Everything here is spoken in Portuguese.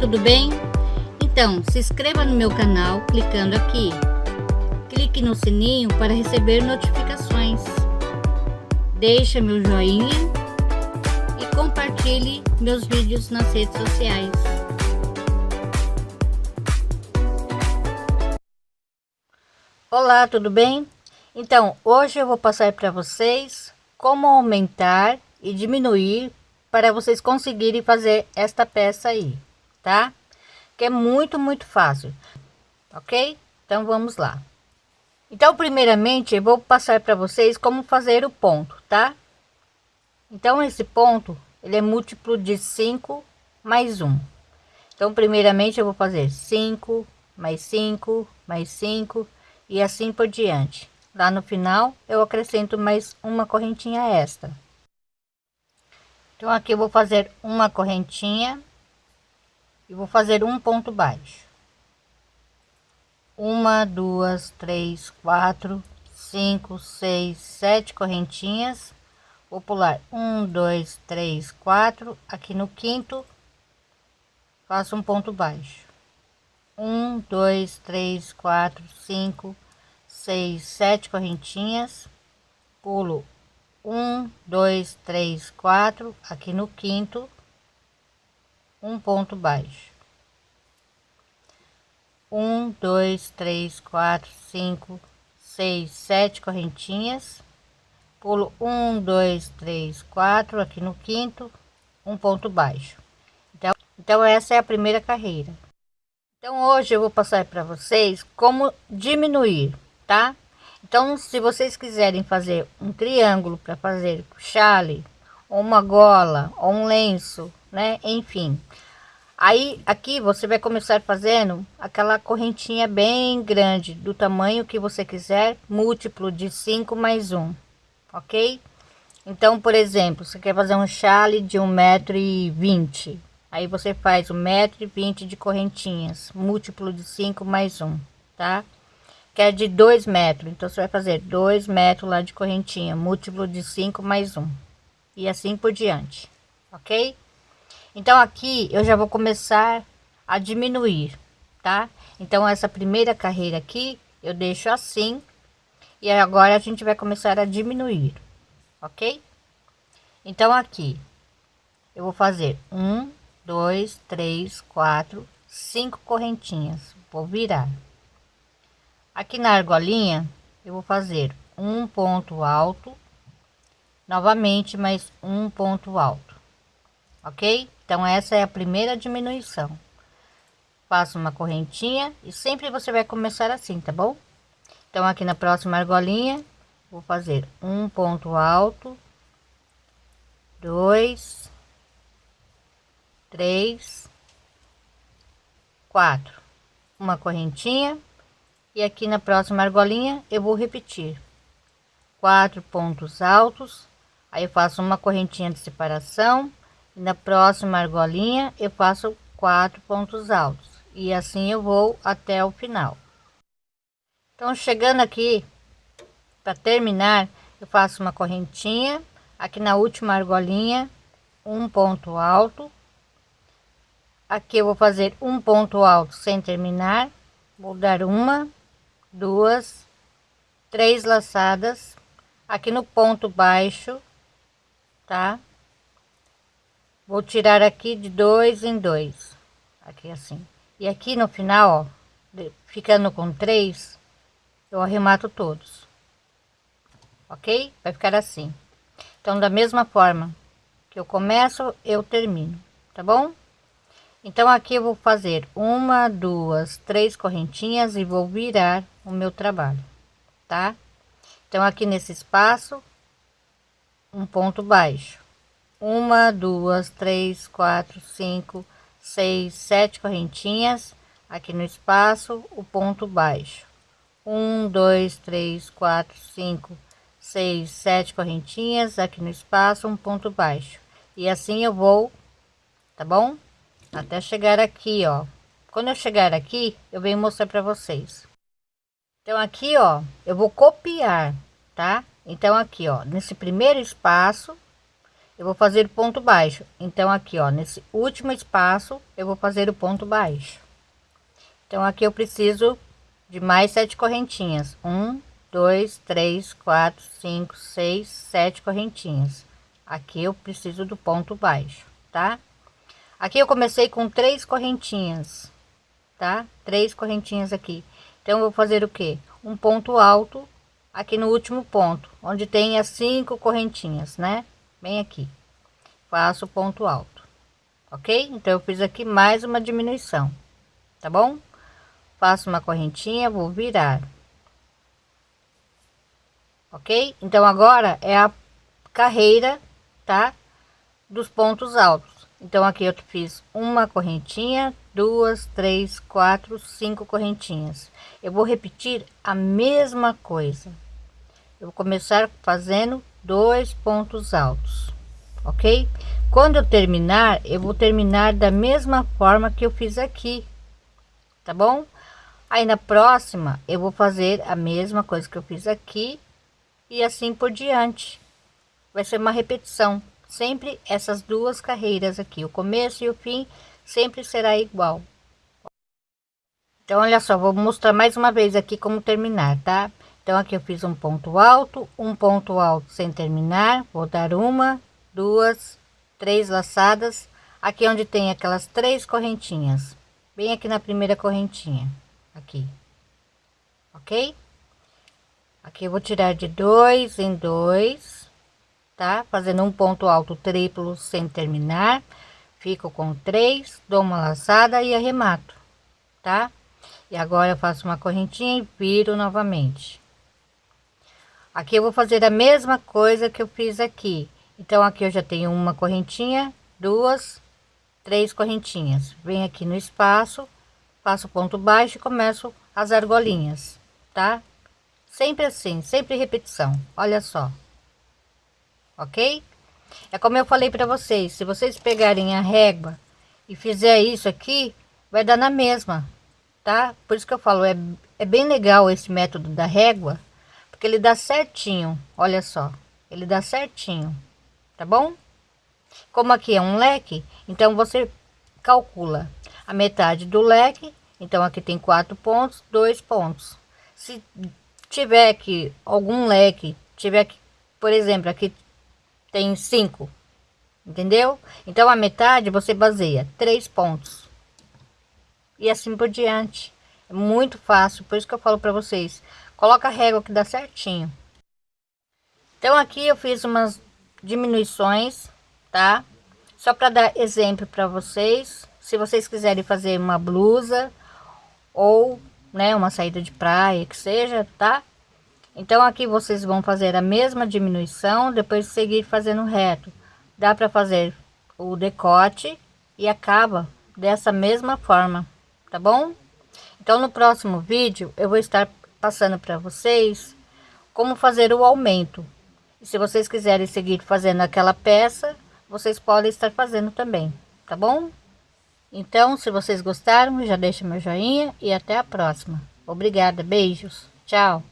tudo bem? Então, se inscreva no meu canal clicando aqui. Clique no sininho para receber notificações. Deixe meu joinha e compartilhe meus vídeos nas redes sociais. Olá, tudo bem? Então, hoje eu vou passar para vocês como aumentar e diminuir para vocês conseguirem fazer esta peça aí, tá? Que é muito, muito fácil, ok? Então vamos lá. Então, primeiramente, eu vou passar para vocês como fazer o ponto, tá? Então, esse ponto, ele é múltiplo de 5 mais 1. Então, primeiramente, eu vou fazer 5, mais 5, mais 5 e assim por diante. Lá no final, eu acrescento mais uma correntinha extra. Então aqui eu vou fazer uma correntinha e vou fazer um ponto baixo. Uma, duas, três, quatro, cinco, seis, sete correntinhas. Vou pular um, dois, três, quatro. Aqui no quinto, faço um ponto baixo. Um, dois, três, quatro, cinco, seis, sete correntinhas. Pulo um, dois, três, quatro, aqui no quinto, um ponto baixo. Um, dois, três, quatro, cinco, seis, sete correntinhas. Pulo um, dois, três, quatro, aqui no quinto, um ponto baixo. Então, então essa é a primeira carreira. Então hoje eu vou passar para vocês como diminuir, tá? Então, se vocês quiserem fazer um triângulo para fazer chale, ou uma gola, ou um lenço, né? Enfim. Aí, aqui você vai começar fazendo aquela correntinha bem grande, do tamanho que você quiser, múltiplo de 5 mais 1, ok? Então, por exemplo, você quer fazer um chale de um metro e vinte, aí você faz um metro e vinte de correntinhas, múltiplo de 5 mais 1, tá? que é de 2 metros. Então, você vai fazer 2 metros lá de correntinha, múltiplo de 5 mais 1. E assim por diante, ok? Então, aqui eu já vou começar a diminuir, tá? Então, essa primeira carreira aqui, eu deixo assim. E agora a gente vai começar a diminuir, ok? Então, aqui, eu vou fazer um, dois, três, quatro, cinco correntinhas. Vou virar aqui na argolinha eu vou fazer um ponto alto novamente mais um ponto alto ok então essa é a primeira diminuição. Faço uma correntinha e sempre você vai começar assim tá bom? Então aqui na próxima argolinha vou fazer um ponto alto dois três quatro. Uma correntinha e aqui na próxima argolinha eu vou repetir. Quatro pontos altos aí eu faço uma correntinha de separação na próxima argolinha eu faço quatro pontos altos. E assim eu vou até o final. Então chegando aqui para terminar eu faço uma correntinha. Aqui na última argolinha um ponto alto. Aqui eu vou fazer um ponto alto sem terminar. Vou dar uma duas, três laçadas. Aqui no ponto baixo, tá? Vou tirar aqui de dois em dois, aqui assim. E aqui no final, ó, ficando com três, eu arremato todos. Ok? Vai ficar assim. Então, da mesma forma que eu começo, eu termino, tá bom? Então, aqui eu vou fazer uma, duas, três correntinhas e vou virar o meu trabalho, tá? Então, aqui nesse espaço, um ponto baixo. Uma, duas, três, quatro, cinco, seis, sete correntinhas. Aqui no espaço, o ponto baixo. Um, dois, três, quatro, cinco, seis, sete correntinhas. Aqui no espaço, um ponto baixo. E assim eu vou, tá bom? até chegar aqui ó quando eu chegar aqui eu venho mostrar para vocês então aqui ó eu vou copiar tá então aqui ó nesse primeiro espaço eu vou fazer ponto baixo. Então aqui ó nesse último espaço eu vou fazer o ponto baixo. Então aqui eu preciso de mais sete correntinhas. Um dois três quatro cinco seis sete correntinhas. Aqui eu preciso do ponto baixo tá? Aqui eu comecei com três correntinhas tá? Três correntinhas aqui. Então vou fazer o que um ponto alto aqui no último ponto onde tem as cinco correntinhas né bem aqui. Faço ponto alto. Ok? Então eu fiz aqui mais uma diminuição. Tá bom? Faço uma correntinha vou virar. Ok? Então agora é a carreira tá? Dos pontos altos. Então aqui eu fiz uma correntinha duas três quatro cinco correntinhas. Eu vou repetir a mesma coisa. Eu vou começar fazendo dois pontos altos, ok? Quando eu terminar, eu vou terminar da mesma forma que eu fiz aqui, tá bom? Aí na próxima, eu vou fazer a mesma coisa que eu fiz aqui e assim por diante. Vai ser uma repetição, sempre essas duas carreiras aqui, o começo e o fim sempre será igual. Então, olha só, vou mostrar mais uma vez aqui como terminar, tá? Então aqui eu fiz um ponto alto, um ponto alto sem terminar, vou dar uma, duas, três laçadas, aqui onde tem aquelas três correntinhas, bem aqui na primeira correntinha, aqui, ok? Aqui eu vou tirar de dois em dois, tá? Fazendo um ponto alto triplo sem terminar, fico com três, dou uma laçada e arremato, tá? E agora eu faço uma correntinha e viro novamente aqui eu vou fazer a mesma coisa que eu fiz aqui. Então aqui eu já tenho uma correntinha duas três correntinhas. Vem aqui no espaço faço ponto baixo e começo as argolinhas tá? Sempre assim sempre repetição olha só. Ok? É como eu falei para vocês se vocês pegarem a régua e fizer isso aqui vai dar na mesma tá? Por isso que eu falo é, é bem legal esse método da régua porque ele dá certinho, olha só, ele dá certinho, tá bom? Como aqui é um leque, então você calcula a metade do leque, então aqui tem quatro pontos, dois pontos. Se tiver aqui algum leque, tiver aqui, por exemplo, aqui tem cinco, entendeu? Então a metade você baseia três pontos e assim por diante. É muito fácil, por isso que eu falo para vocês, coloca a régua que dá certinho. Então aqui eu fiz umas diminuições tá? Só para dar exemplo para vocês. Se vocês quiserem fazer uma blusa ou né uma saída de praia que seja tá? Então aqui vocês vão fazer a mesma diminuição depois seguir fazendo reto. Dá para fazer o decote e acaba dessa mesma forma tá bom? Então no próximo vídeo eu vou estar passando para vocês como fazer o aumento. E se vocês quiserem seguir fazendo aquela peça, vocês podem estar fazendo também, tá bom? Então, se vocês gostaram, já deixa meu joinha e até a próxima. Obrigada, beijos, tchau.